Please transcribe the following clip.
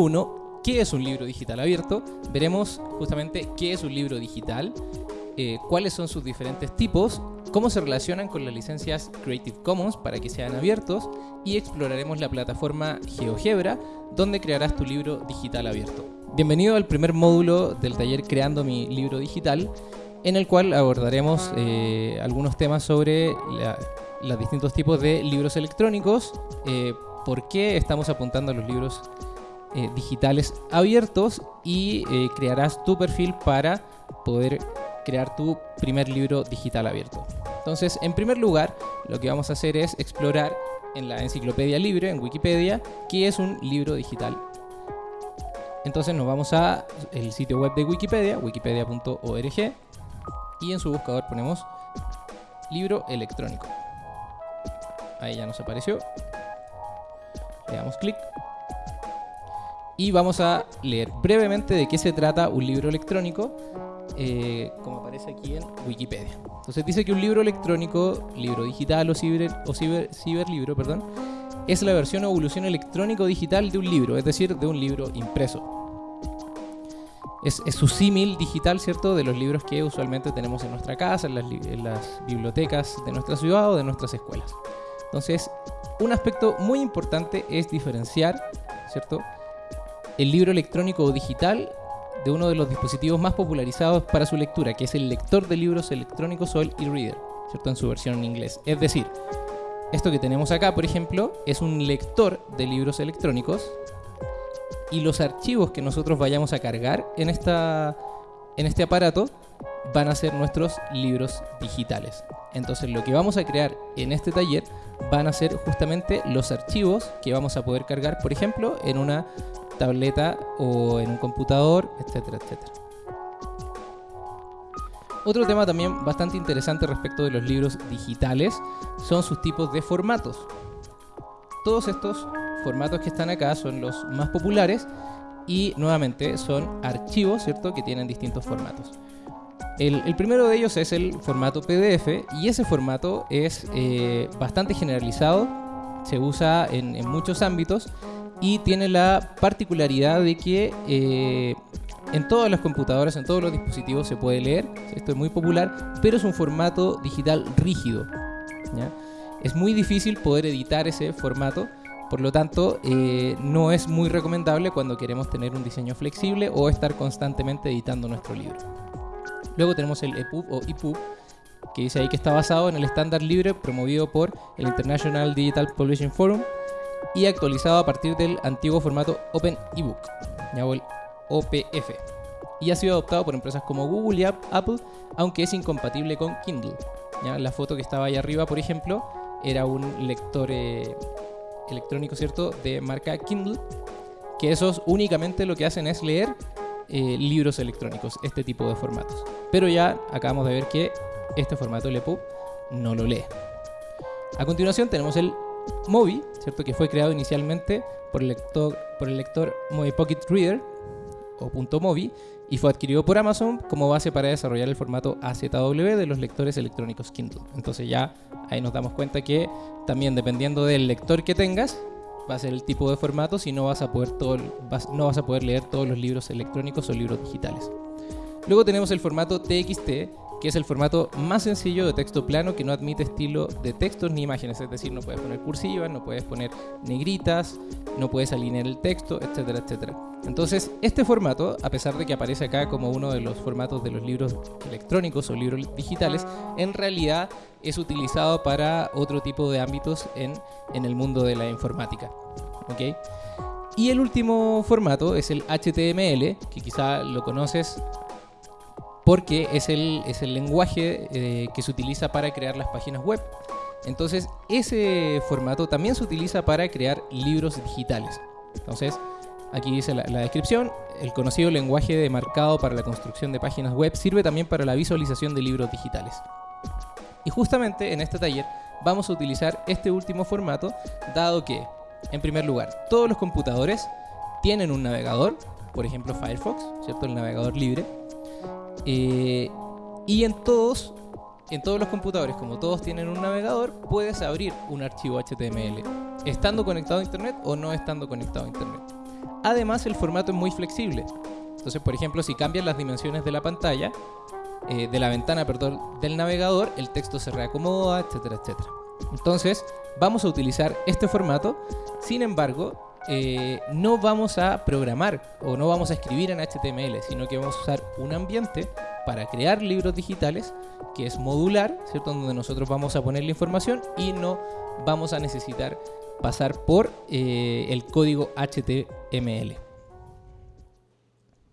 uno, ¿qué es un libro digital abierto? Veremos justamente qué es un libro digital, eh, cuáles son sus diferentes tipos, cómo se relacionan con las licencias Creative Commons para que sean abiertos y exploraremos la plataforma GeoGebra donde crearás tu libro digital abierto. Bienvenido al primer módulo del taller Creando mi libro digital en el cual abordaremos eh, algunos temas sobre los distintos tipos de libros electrónicos, eh, por qué estamos apuntando a los libros eh, digitales abiertos y crearás tu perfil para poder crear tu primer libro digital abierto. Entonces, en primer lugar, lo que vamos a hacer es explorar en la enciclopedia libre, en Wikipedia, qué es un libro digital. Entonces nos vamos a el sitio web de Wikipedia, wikipedia.org, y en su buscador ponemos libro electrónico. Ahí ya nos apareció. Le damos clic. Y vamos a leer brevemente de qué se trata un libro electrónico, eh, como aparece aquí en Wikipedia. Entonces dice que un libro electrónico, libro digital o, ciber, o ciber, ciberlibro, perdón, es la versión o evolución electrónico-digital de un libro, es decir, de un libro impreso es, su símil digital, ¿cierto? De los libros que usualmente tenemos en nuestra casa, en las, bibliotecas de nuestra ciudad o de nuestras escuelas. Entonces, un aspecto muy importante es diferenciar, ¿cierto? El libro electrónico o digital de uno de los dispositivos más popularizados para su lectura, que es el lector de libros electrónicos o el e-reader, ¿cierto? En su versión en inglés. Es decir, esto que tenemos acá, por ejemplo, es un lector de libros electrónicos y los archivos que nosotros vayamos a cargar en, esta, en este aparato van a ser nuestros libros digitales. Entonces lo que vamos a crear en este taller van a ser justamente los archivos que vamos a poder cargar, por ejemplo, en una tableta o en un computador, etcétera, etcétera. Otro tema también bastante interesante respecto de los libros digitales son sus tipos de formatos. Todos estos formatos que están acá son los más populares y nuevamente son archivos, ¿cierto? Que tienen distintos formatos. El, primero de ellos es el formato PDF y ese formato es eh, bastante generalizado, se usa en, muchos ámbitos y tiene la particularidad de que eh, en todas las computadoras, en todos los dispositivos se puede leer, esto es muy popular, pero es un formato digital rígido. Es muy difícil poder editar ese formato por lo tanto, eh, no es muy recomendable cuando queremos tener un diseño flexible o estar constantemente editando nuestro libro. Luego tenemos el EPUB o EPUB, que dice ahí que está basado en el estándar libre promovido por el International Digital Publishing Forum y actualizado a partir del antiguo formato Open eBook, o el OPF, y ha sido adoptado por empresas como Google y Apple, aunque es incompatible con Kindle. La foto que estaba ahí arriba, por ejemplo, era un lector eh, electrónico, ¿cierto? De marca Kindle, que esos únicamente lo que hacen es leer eh, libros electrónicos, este tipo de formatos. Pero ya acabamos de ver que este formato, el EPUB, no lo lee. A continuación tenemos el Mobi, ¿cierto? Que fue creado inicialmente por el lector, por el lector Mobi Pocket Reader o .mobi y fue adquirido por Amazon como base para desarrollar el formato AZW de los lectores electrónicos Kindle. Entonces ya ahí nos damos cuenta que también dependiendo del lector que tengas, va a ser el tipo de formato si no vas a poder todo, no vas a poder leer todos los libros electrónicos o libros digitales. Luego tenemos el formato TXT, que es el formato más sencillo de texto plano que no admite estilo de textos ni imágenes, es decir, no puedes poner cursivas, no puedes poner negritas, no puedes alinear el texto, etcétera, etcétera. Entonces, este formato, a pesar de que aparece acá como uno de los formatos de los libros electrónicos o libros digitales, en realidad es utilizado para otro tipo de ámbitos en, en el mundo de la informática. Y el último formato es el HTML, que quizá lo conoces porque es el, es el lenguaje eh, que se utiliza para crear las páginas web. Entonces, ese formato también se utiliza para crear libros digitales. Entonces, aquí dice la, la, descripción, el conocido lenguaje de marcado para la construcción de páginas web sirve también para la visualización de libros digitales. Y justamente en este taller vamos a utilizar este último formato, dado que, en primer lugar, todos los computadores tienen un navegador, por ejemplo Firefox, ¿cierto? El navegador libre, eh, y en todos, en todos los computadores, como todos tienen un navegador, puedes abrir un archivo HTML, estando conectado a Internet o no estando conectado a Internet. Además, el formato es muy flexible. Entonces, por ejemplo, si cambian las dimensiones de la pantalla, eh, de la ventana, perdón, del navegador, el texto se reacomoda, etcétera, etcétera. Entonces, vamos a utilizar este formato. Sin embargo, eh, no vamos a programar o no vamos a escribir en HTML, sino que vamos a usar un ambiente para crear libros digitales que es modular, ¿cierto? Donde nosotros vamos a poner la información y no vamos a necesitar pasar por eh, el código HTML.